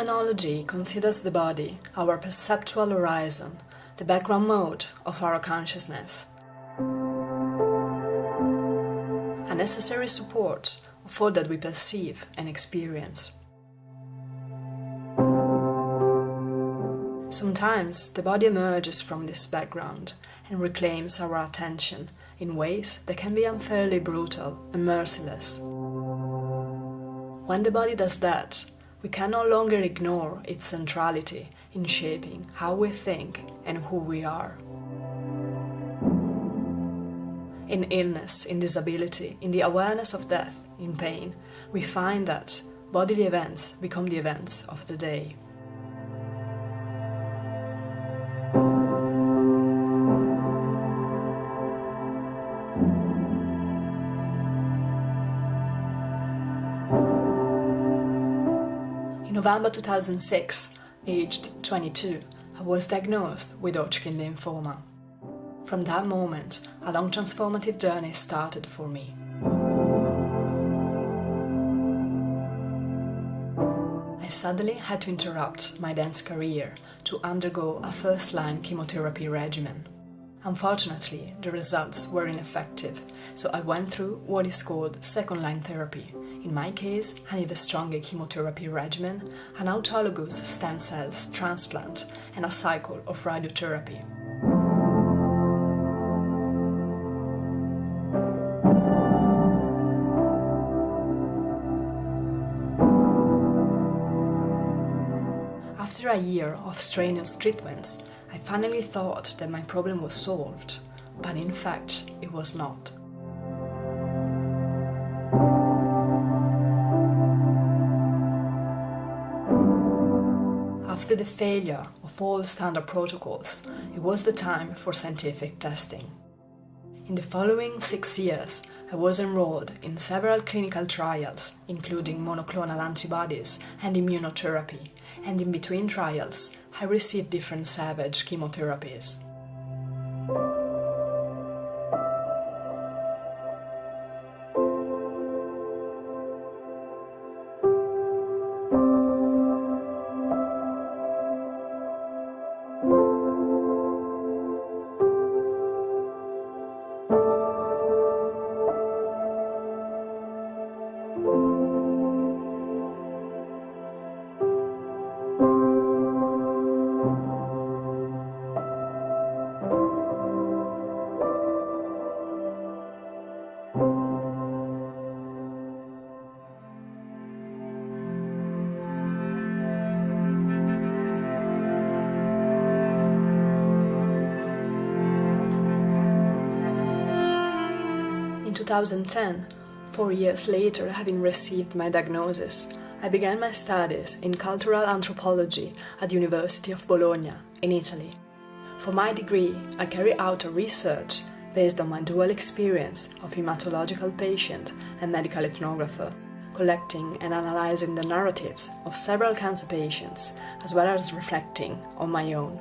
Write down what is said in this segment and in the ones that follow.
Phenomenology considers the body our perceptual horizon, the background mode of our consciousness. A necessary support all that we perceive and experience. Sometimes the body emerges from this background and reclaims our attention in ways that can be unfairly brutal and merciless. When the body does that, we can no longer ignore its centrality in shaping how we think and who we are. In illness, in disability, in the awareness of death, in pain, we find that bodily events become the events of the day. November 2006, aged 22, I was diagnosed with Hodgkin lymphoma. From that moment, a long transformative journey started for me. I suddenly had to interrupt my dance career to undergo a first-line chemotherapy regimen. Unfortunately, the results were ineffective, so I went through what is called second-line therapy, in my case, an a stronger chemotherapy regimen, an autologous stem cells transplant, and a cycle of radiotherapy. After a year of strenuous treatments, I finally thought that my problem was solved, but in fact it was not. After the failure of all standard protocols, it was the time for scientific testing. In the following six years, I was enrolled in several clinical trials, including monoclonal antibodies and immunotherapy, and in between trials, I received different savage chemotherapies. 2010, four years later having received my diagnosis, I began my studies in cultural anthropology at the University of Bologna, in Italy. For my degree, I carry out a research based on my dual experience of hematological patient and medical ethnographer, collecting and analyzing the narratives of several cancer patients, as well as reflecting on my own.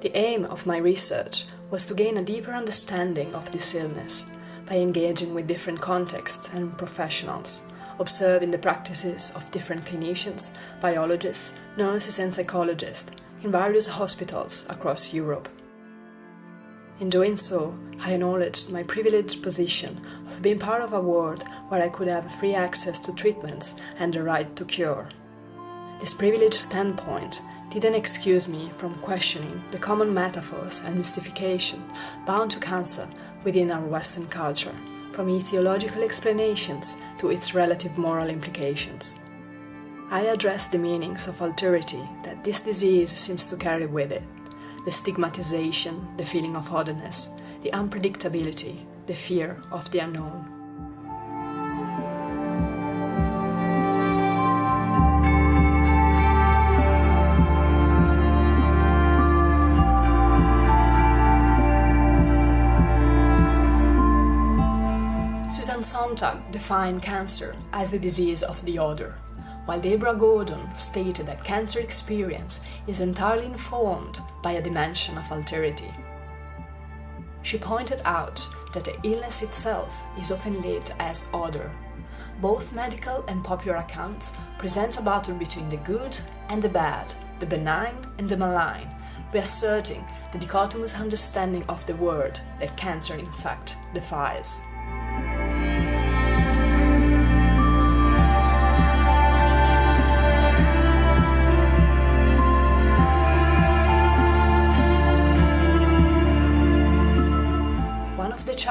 The aim of my research was to gain a deeper understanding of this illness by engaging with different contexts and professionals, observing the practices of different clinicians, biologists, nurses and psychologists in various hospitals across Europe. In doing so, I acknowledged my privileged position of being part of a world where I could have free access to treatments and the right to cure. This privileged standpoint didn't excuse me from questioning the common metaphors and mystification bound to cancer within our Western culture, from etiological explanations to its relative moral implications. I address the meanings of alterity that this disease seems to carry with it, the stigmatization, the feeling of otherness, the unpredictability, the fear of the unknown. Defined cancer as the disease of the other, while Deborah Gordon stated that cancer experience is entirely informed by a dimension of alterity. She pointed out that the illness itself is often lived as other, both medical and popular accounts present a battle between the good and the bad, the benign and the malign, reasserting the dichotomous understanding of the word that cancer in fact defies.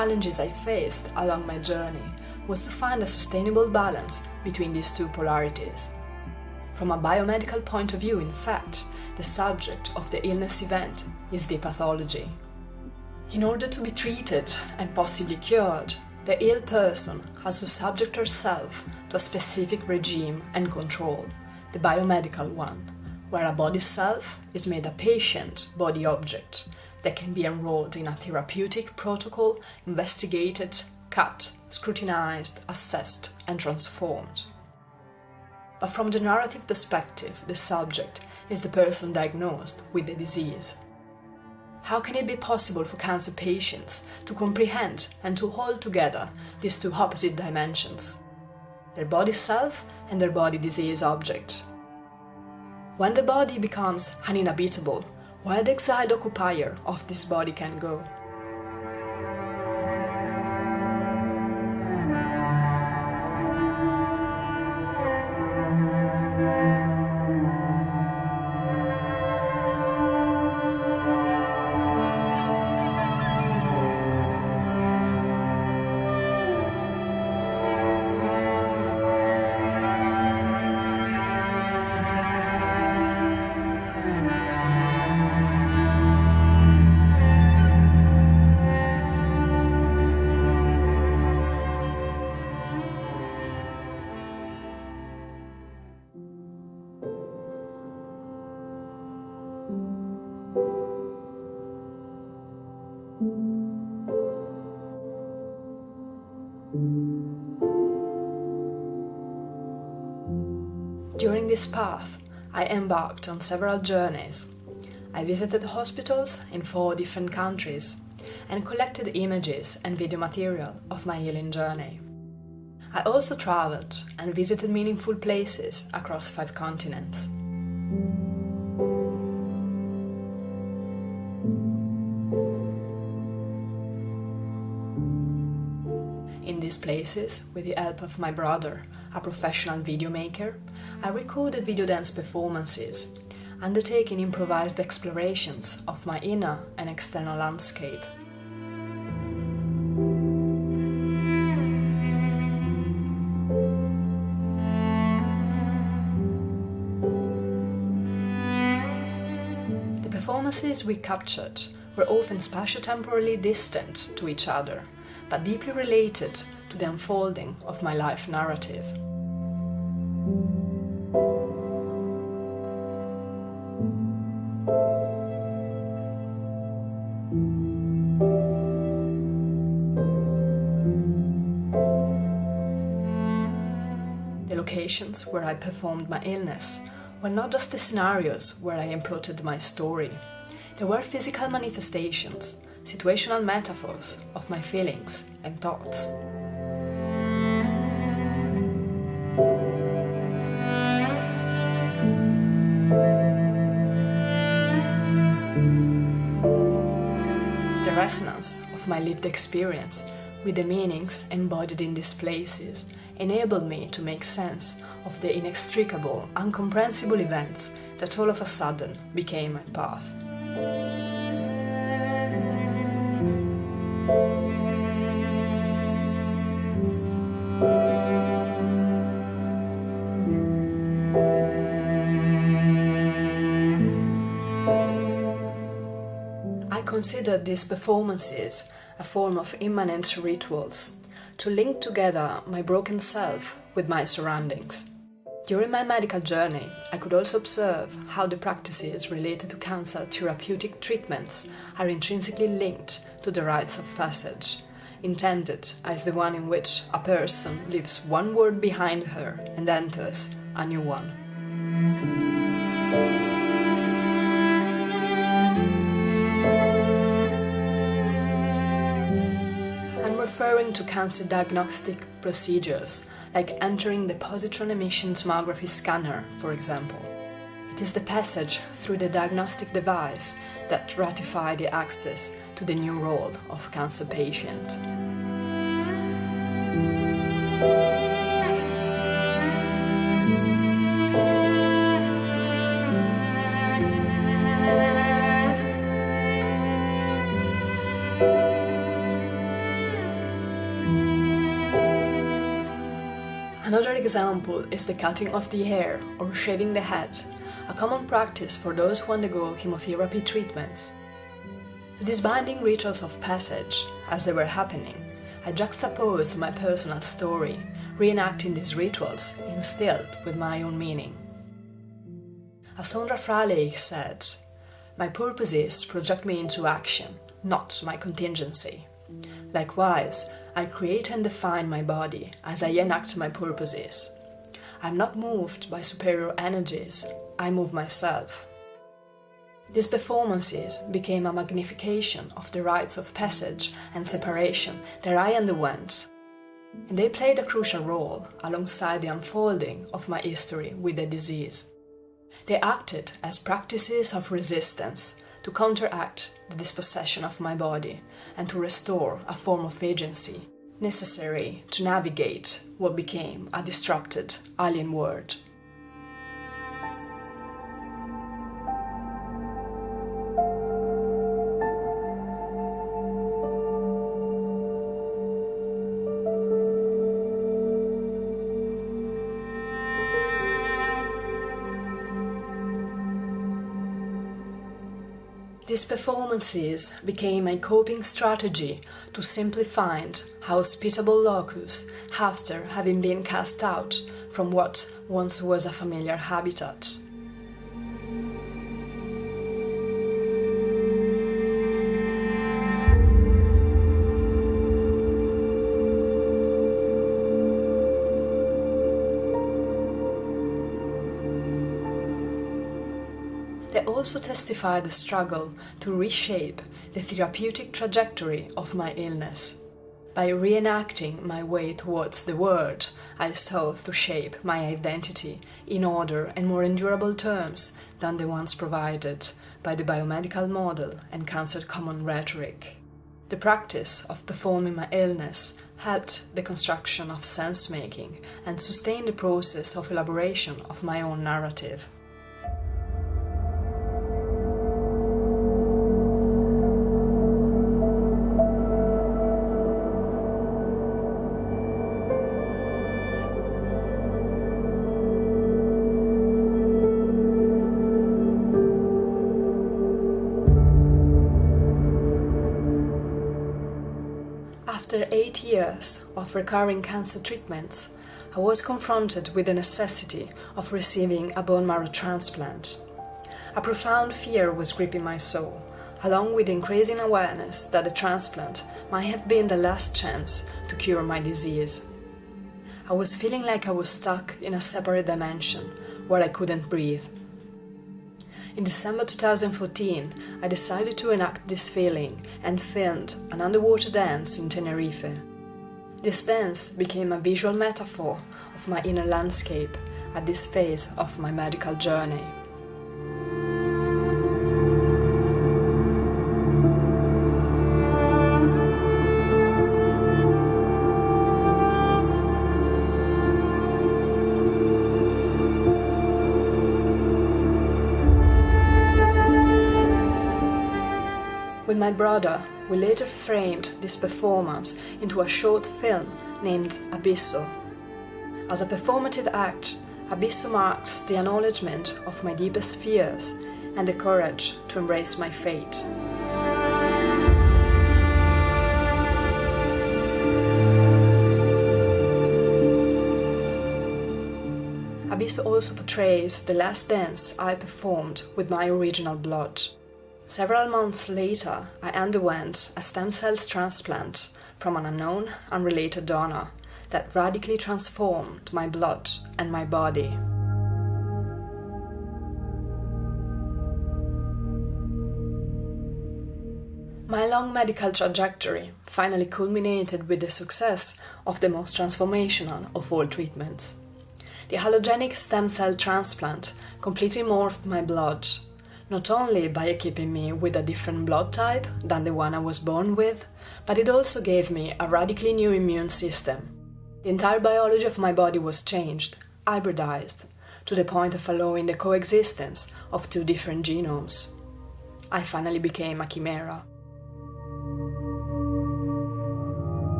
Challenges I faced along my journey was to find a sustainable balance between these two polarities. From a biomedical point of view, in fact, the subject of the illness event is the pathology. In order to be treated and possibly cured, the ill person has to subject herself to a specific regime and control, the biomedical one, where a body self is made a patient body object that can be enrolled in a therapeutic protocol, investigated, cut, scrutinized, assessed, and transformed. But from the narrative perspective, the subject is the person diagnosed with the disease. How can it be possible for cancer patients to comprehend and to hold together these two opposite dimensions? Their body self and their body disease object. When the body becomes uninhabitable, where the exiled occupier of this body can go? This path, I embarked on several journeys. I visited hospitals in four different countries and collected images and video material of my healing journey. I also traveled and visited meaningful places across five continents. In these places, with the help of my brother, a professional video maker, I recorded video dance performances, undertaking improvised explorations of my inner and external landscape. The performances we captured were often spatio-temporally distant to each other, but deeply related to the unfolding of my life narrative. The locations where I performed my illness were not just the scenarios where I imploded my story. They were physical manifestations, situational metaphors of my feelings and thoughts. The resonance of my lived experience with the meanings embodied in these places enabled me to make sense of the inextricable, incomprehensible events that all of a sudden became my path. I considered these performances a form of immanent rituals to link together my broken self with my surroundings. During my medical journey, I could also observe how the practices related to cancer therapeutic treatments are intrinsically linked to the rites of passage, intended as the one in which a person leaves one world behind her and enters a new one. Referring to cancer diagnostic procedures like entering the positron emission tomography scanner, for example. It is the passage through the diagnostic device that ratified the access to the new role of cancer patient. Example is the cutting of the hair or shaving the head, a common practice for those who undergo chemotherapy treatments. To these binding rituals of passage, as they were happening, I juxtaposed my personal story, reenacting these rituals instilled with my own meaning. As Sondra Fraleigh said, My purpose purposes project me into action, not my contingency. Likewise, I create and define my body as I enact my purposes. I'm not moved by superior energies, I move myself. These performances became a magnification of the rites of passage and separation that I underwent, and they played a crucial role alongside the unfolding of my history with the disease. They acted as practices of resistance to counteract the dispossession of my body and to restore a form of agency necessary to navigate what became a disrupted alien world. These performances became a coping strategy to simply find hospitable locus after having been cast out from what once was a familiar habitat. Also testify the struggle to reshape the therapeutic trajectory of my illness. By reenacting my way towards the world, I sought to shape my identity in order and more endurable terms than the ones provided by the biomedical model and cancer common rhetoric. The practice of performing my illness helped the construction of sense making and sustained the process of elaboration of my own narrative. After eight years of recurring cancer treatments, I was confronted with the necessity of receiving a bone marrow transplant. A profound fear was gripping my soul, along with increasing awareness that the transplant might have been the last chance to cure my disease. I was feeling like I was stuck in a separate dimension where I couldn't breathe in December 2014, I decided to enact this feeling and filmed an underwater dance in Tenerife. This dance became a visual metaphor of my inner landscape at this phase of my medical journey. Brother, we later framed this performance into a short film named Abisso. As a performative act, Abisso marks the acknowledgement of my deepest fears and the courage to embrace my fate. Abisso also portrays the last dance I performed with my original blood. Several months later, I underwent a stem cells transplant from an unknown, unrelated donor that radically transformed my blood and my body. My long medical trajectory finally culminated with the success of the most transformational of all treatments. The allogenic stem cell transplant completely morphed my blood, not only by equipping me with a different blood type than the one I was born with, but it also gave me a radically new immune system. The entire biology of my body was changed, hybridized, to the point of allowing the coexistence of two different genomes. I finally became a chimera.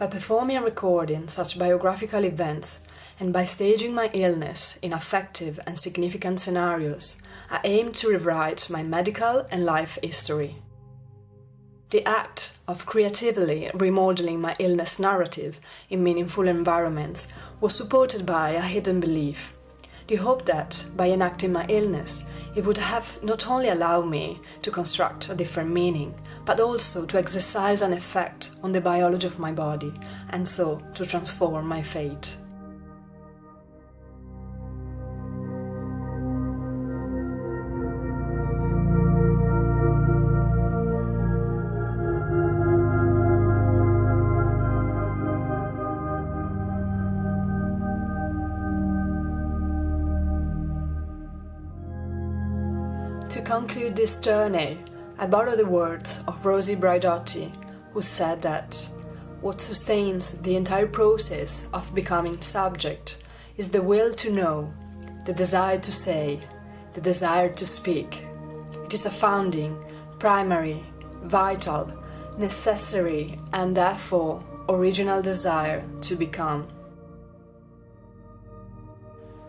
By performing and recording such biographical events, and by staging my illness in affective and significant scenarios, I aim to rewrite my medical and life history. The act of creatively remodeling my illness narrative in meaningful environments was supported by a hidden belief. The hope that, by enacting my illness, it would have not only allowed me to construct a different meaning, but also to exercise an effect on the biology of my body, and so to transform my fate. To conclude this journey, I borrow the words of Rosi Braidotti, who said that what sustains the entire process of becoming subject is the will to know, the desire to say, the desire to speak. It is a founding, primary, vital, necessary, and therefore original desire to become.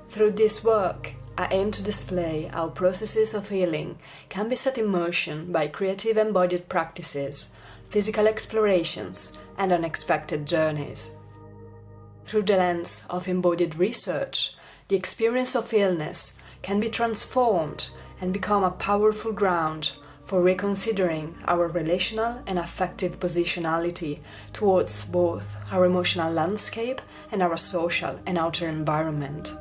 Through this work, I aim to display how processes of healing can be set in motion by creative embodied practices, physical explorations, and unexpected journeys. Through the lens of embodied research, the experience of illness can be transformed and become a powerful ground for reconsidering our relational and affective positionality towards both our emotional landscape and our social and outer environment.